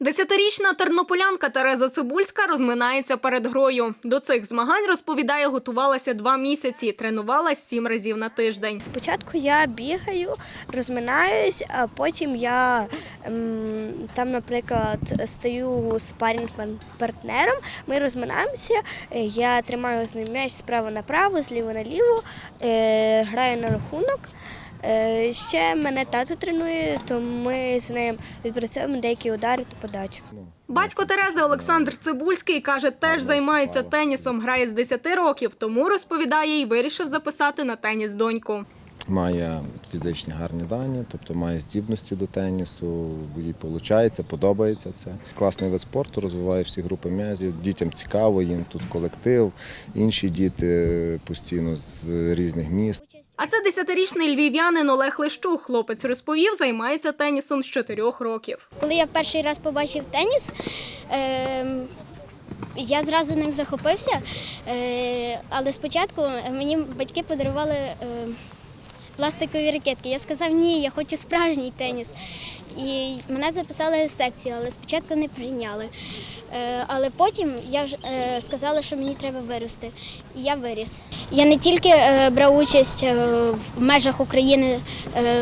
Десятирічна тернополянка Тереза Цибульська розминається перед грою. До цих змагань розповідає, готувалася два місяці, тренувалась сім разів на тиждень. Спочатку я бігаю, розминаюсь, а потім я ем, там, наприклад, стаю спарінг партнером. Ми розминаємося. е, Я тримаю з ним м'яч справа направо, зліва наліво, е, граю на рахунок. Е, Ще мене тато тренує, то ми з ним відпрацьовуємо деякі удари та подачі. Батько Терези Олександр Цибульський каже, теж займається тенісом, грає з 10 років, тому розповідає і вирішив записати на теніс доньку. Має фізичні гарні дані, тобто має здібності до тенісу, їй виходить, подобається це. Класний вид спорту, розвиває всі групи м'язів. Дітям цікаво, їм тут колектив, інші діти постійно з різних міст. А це десятирічний львів'янин Олег Лещук. Хлопець розповів, займається тенісом з чотирьох років. Коли я перший раз побачив теніс, ем, я зразу ним захопився, е, але спочатку мені батьки подарували е, пластикові ракетки. Я сказав, ні, я хочу справжній теніс. І мене записали в секцію, але спочатку не прийняли. Е, Але потім я вже е, сказала, що мені треба вирости. І я виріс. Я не тільки е, брав участь в межах України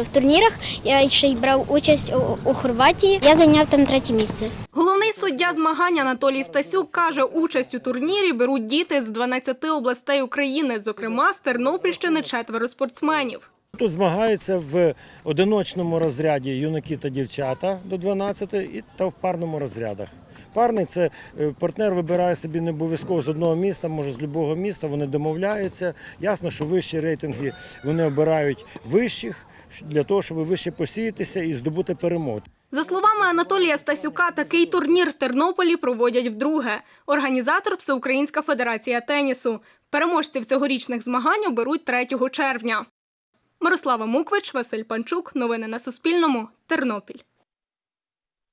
в турнірах, я ще й брав участь у Хорватії. Я зайняв там третє місце. Головний суддя змагань Анатолій Стасюк каже, участь у турнірі беруть діти з 12 областей України, зокрема з Тернопільщини четверо спортсменів. Тут змагаються в одиночному розряді юнаки та дівчата до 12 і та в парному розрядах. Парний це е, партнер вибирає собі не обов'язково з одного міста, може з будь-якого міста. Вони домовляються. Ясно, що вищі рейтинги вони обирають вищих для того, щоб вище посіятися і здобути перемогу. За словами Анатолія Стасюка, такий турнір в Тернополі проводять вдруге. Організатор Всеукраїнська федерація тенісу. Переможців цьогорічних змагань оберуть 3 червня. Мирослава Муквич, Василь Панчук. Новини на Суспільному. Тернопіль.